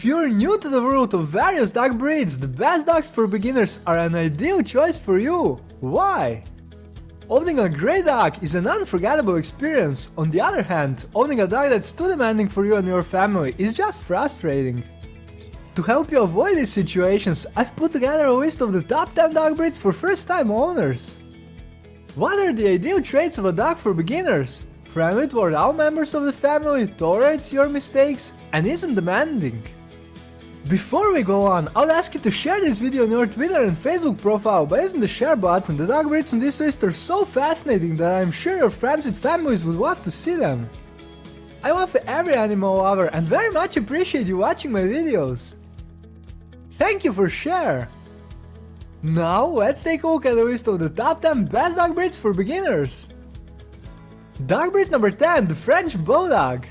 If you're new to the world of various dog breeds, the best dogs for beginners are an ideal choice for you. Why? Owning a grey dog is an unforgettable experience. On the other hand, owning a dog that's too demanding for you and your family is just frustrating. To help you avoid these situations, I've put together a list of the top 10 dog breeds for first-time owners. What are the ideal traits of a dog for beginners? Friendly toward all members of the family, tolerates your mistakes, and isn't demanding. Before we go on, I'll ask you to share this video on your Twitter and Facebook profile by using the share button, the dog breeds on this list are so fascinating that I'm sure your friends with families would love to see them. I love every animal lover and very much appreciate you watching my videos. Thank you for share! Now let's take a look at the list of the top 10 best dog breeds for beginners. Dog breed number 10, the French Bulldog.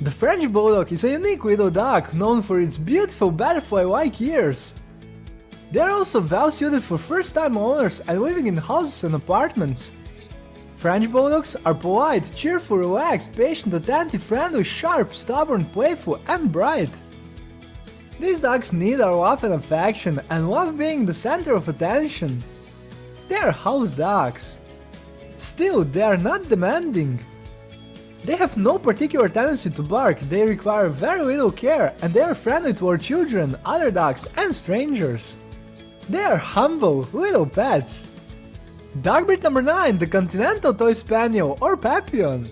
The French Bulldog is a unique little dog known for its beautiful butterfly-like ears. They are also well suited for first-time owners and living in houses and apartments. French Bulldogs are polite, cheerful, relaxed, patient, attentive, friendly, sharp, stubborn, playful and bright. These dogs need our love and affection and love being the center of attention. They are house dogs. Still, they are not demanding. They have no particular tendency to bark, they require very little care and they are friendly toward children, other dogs and strangers. They are humble, little pets. Dog breed number 9, the Continental Toy Spaniel or Papillon.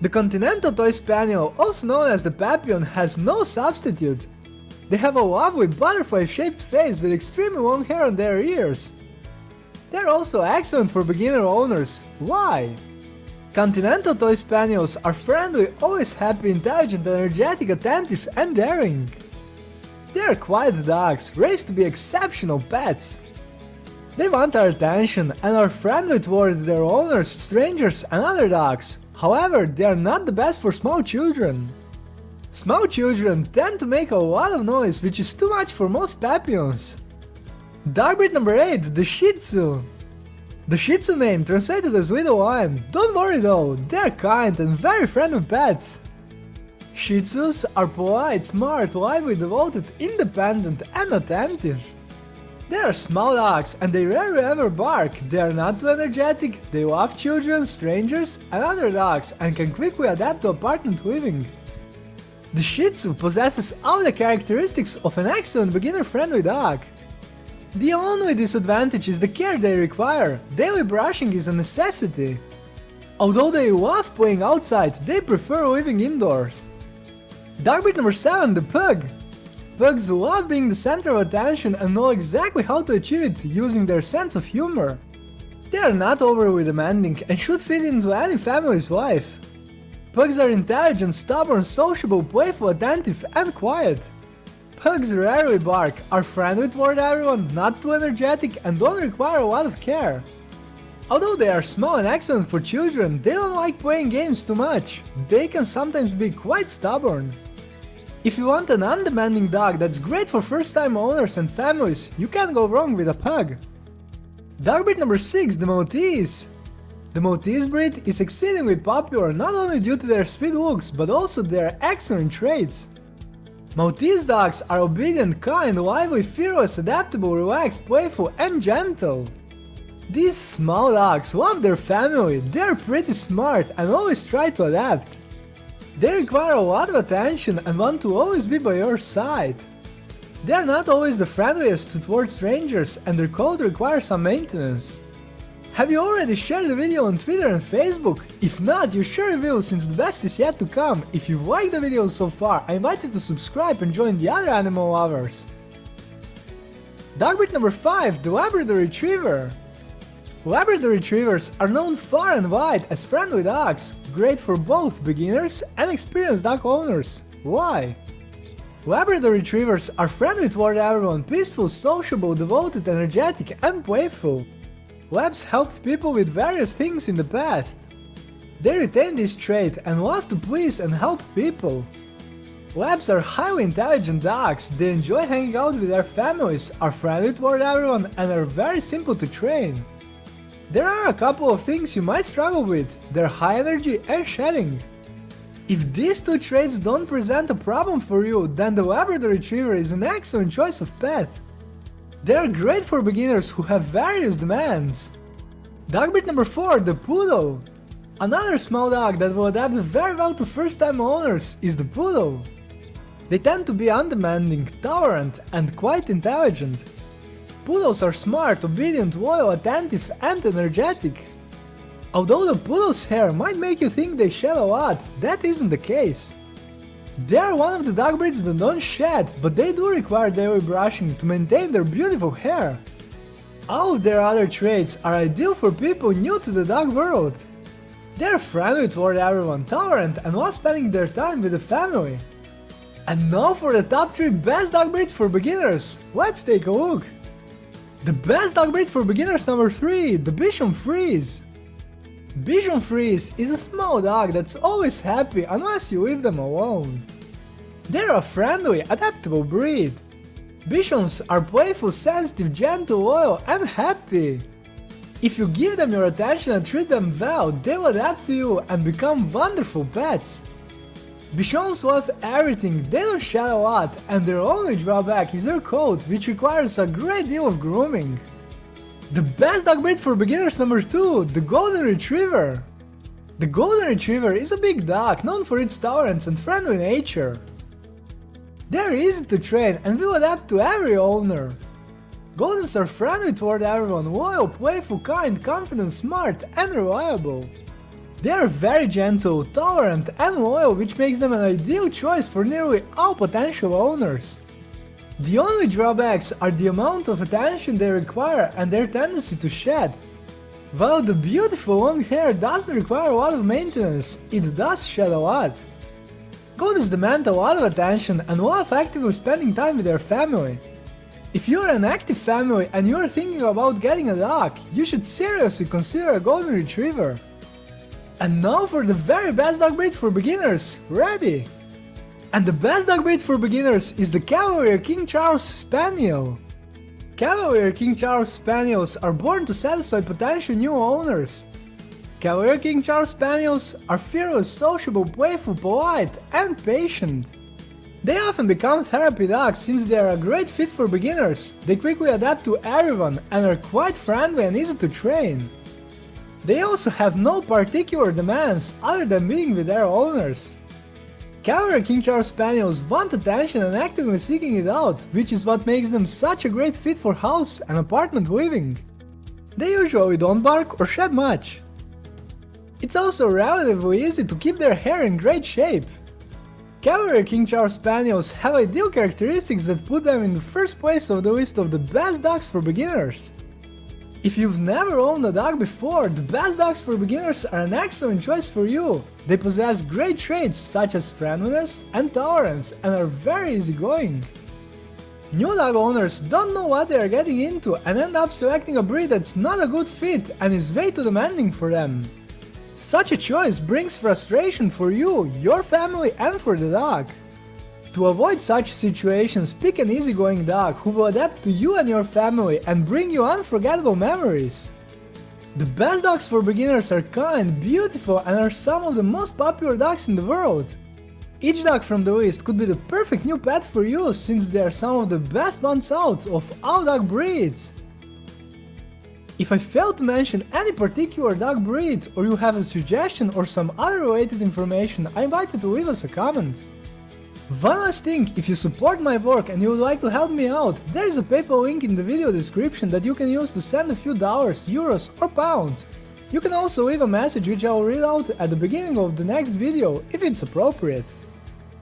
The Continental Toy Spaniel, also known as the Papillon, has no substitute. They have a lovely butterfly-shaped face with extremely long hair on their ears. They're also excellent for beginner owners. Why? Continental Toy Spaniels are friendly, always happy, intelligent, energetic, attentive and daring. They are quiet dogs, raised to be exceptional pets. They want our attention and are friendly toward their owners, strangers and other dogs. However, they are not the best for small children. Small children tend to make a lot of noise, which is too much for most papillons. Dog breed number 8, the Shih Tzu. The Shih Tzu name translated as Little Lion. Don't worry though, they're kind and very friendly pets. Shih Tzus are polite, smart, lively, devoted, independent and attentive. They are small dogs and they rarely ever bark, they are not too energetic, they love children, strangers and other dogs and can quickly adapt to apartment living. The Shih Tzu possesses all the characteristics of an excellent beginner-friendly dog. The only disadvantage is the care they require, daily brushing is a necessity. Although they love playing outside, they prefer living indoors. Dog breed number 7, the Pug. Pugs love being the center of attention and know exactly how to achieve it using their sense of humor. They are not overly demanding and should fit into any family's life. Pugs are intelligent, stubborn, sociable, playful, attentive and quiet. Pugs rarely bark, are friendly toward everyone, not too energetic and don't require a lot of care. Although they are small and excellent for children, they don't like playing games too much. They can sometimes be quite stubborn. If you want an undemanding dog that's great for first-time owners and families, you can't go wrong with a pug. Dog breed number 6, the Maltese. The Maltese breed is exceedingly popular not only due to their sweet looks, but also their excellent traits. Maltese dogs are obedient, kind, lively, fearless, adaptable, relaxed, playful and gentle. These small dogs love their family, they're pretty smart and always try to adapt. They require a lot of attention and want to always be by your side. They are not always the friendliest towards strangers and their coat requires some maintenance. Have you already shared the video on Twitter and Facebook? If not, you sure will since the best is yet to come. If you liked the video so far, I invite you to subscribe and join the other animal lovers. Dog breed number 5, the Labrador Retriever. Labrador Retrievers are known far and wide as friendly dogs, great for both beginners and experienced dog owners. Why? Labrador Retrievers are friendly toward everyone, peaceful, sociable, devoted, energetic and playful. Labs helped people with various things in the past. They retain this trait and love to please and help people. Labs are highly intelligent dogs, they enjoy hanging out with their families, are friendly toward everyone and are very simple to train. There are a couple of things you might struggle with, their high energy and shedding. If these two traits don't present a problem for you, then the Labrador Retriever is an excellent choice of pet. They are great for beginners who have various demands. Dog breed number 4, the Poodle. Another small dog that will adapt very well to first-time owners is the Poodle. They tend to be undemanding, tolerant, and quite intelligent. Poodles are smart, obedient, loyal, attentive, and energetic. Although the poodle's hair might make you think they shed a lot, that isn't the case. They are one of the dog breeds that don't shed, but they do require daily brushing to maintain their beautiful hair. All of their other traits are ideal for people new to the dog world. They are friendly toward everyone, tolerant, and love spending their time with the family. And now for the top 3 best dog breeds for beginners, let's take a look! The best dog breed for beginners number 3, the Bichon Frise. Bichon Frise is a small dog that's always happy unless you leave them alone. They're a friendly, adaptable breed. Bichons are playful, sensitive, gentle, loyal, and happy. If you give them your attention and treat them well, they will adapt to you and become wonderful pets. Bichons love everything, they don't shed a lot, and their only drawback is their coat, which requires a great deal of grooming. The best dog breed for beginners number 2, the Golden Retriever. The Golden Retriever is a big dog known for its tolerance and friendly nature. They're easy to train and will adapt to every owner. Goldens are friendly toward everyone, loyal, playful, kind, confident, smart, and reliable. They are very gentle, tolerant, and loyal, which makes them an ideal choice for nearly all potential owners. The only drawbacks are the amount of attention they require and their tendency to shed. While the beautiful long hair doesn't require a lot of maintenance, it does shed a lot. Goldens demand a lot of attention and love actively spending time with their family. If you're an active family and you're thinking about getting a dog, you should seriously consider a Golden Retriever. And now for the very best dog breed for beginners, ready! And the best dog breed for beginners is the Cavalier King Charles Spaniel. Cavalier King Charles Spaniels are born to satisfy potential new owners. Cavalier King Charles Spaniels are fearless, sociable, playful, polite, and patient. They often become therapy dogs since they are a great fit for beginners, they quickly adapt to everyone and are quite friendly and easy to train. They also have no particular demands other than being with their owners. Cavalier King Charles Spaniels want attention and actively seeking it out, which is what makes them such a great fit for house and apartment living. They usually don't bark or shed much. It's also relatively easy to keep their hair in great shape. Cavalier King Charles Spaniels have ideal characteristics that put them in the first place of the list of the best dogs for beginners. If you've never owned a dog before, the best dogs for beginners are an excellent choice for you. They possess great traits such as friendliness and tolerance and are very easygoing. New dog owners don't know what they are getting into and end up selecting a breed that's not a good fit and is way too demanding for them. Such a choice brings frustration for you, your family and for the dog. To avoid such situations, pick an easygoing dog who will adapt to you and your family and bring you unforgettable memories. The best dogs for beginners are kind, beautiful and are some of the most popular dogs in the world. Each dog from the list could be the perfect new pet for you since they are some of the best ones out of all dog breeds. If I failed to mention any particular dog breed or you have a suggestion or some other related information, I invite you to leave us a comment. One last thing, if you support my work and you would like to help me out, there is a PayPal link in the video description that you can use to send a few dollars, euros or pounds. You can also leave a message which I will read out at the beginning of the next video, if it's appropriate.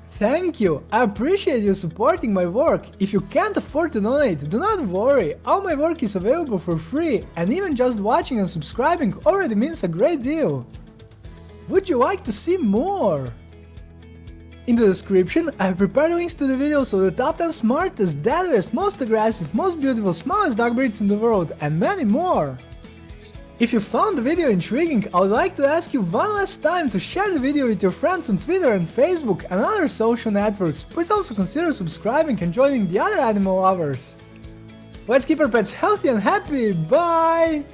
Thank you, I appreciate you supporting my work. If you can't afford to donate, do not worry, all my work is available for free and even just watching and subscribing already means a great deal. Would you like to see more? In the description, I have prepared links to the videos of the top 10 smartest, deadliest, most aggressive, most beautiful, smallest dog breeds in the world, and many more. If you found the video intriguing, I would like to ask you one last time to share the video with your friends on Twitter and Facebook and other social networks, please also consider subscribing and joining the other animal lovers. Let's keep our pets healthy and happy, bye!